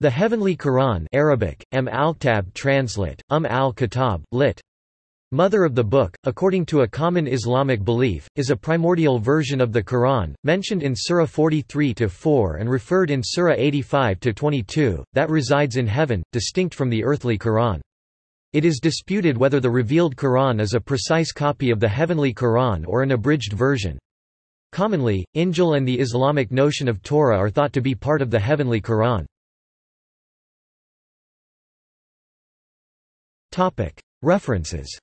The Heavenly Quran Arabic, M al-Kitab translate, Um al-Kitab, lit. Mother of the Book, according to a common Islamic belief, is a primordial version of the Quran, mentioned in Surah 43-4 and referred in Surah 85-22, that resides in heaven, distinct from the earthly Quran. It is disputed whether the revealed Quran is a precise copy of the heavenly Quran or an abridged version. Commonly, Injil and the Islamic notion of Torah are thought to be part of the heavenly Quran. References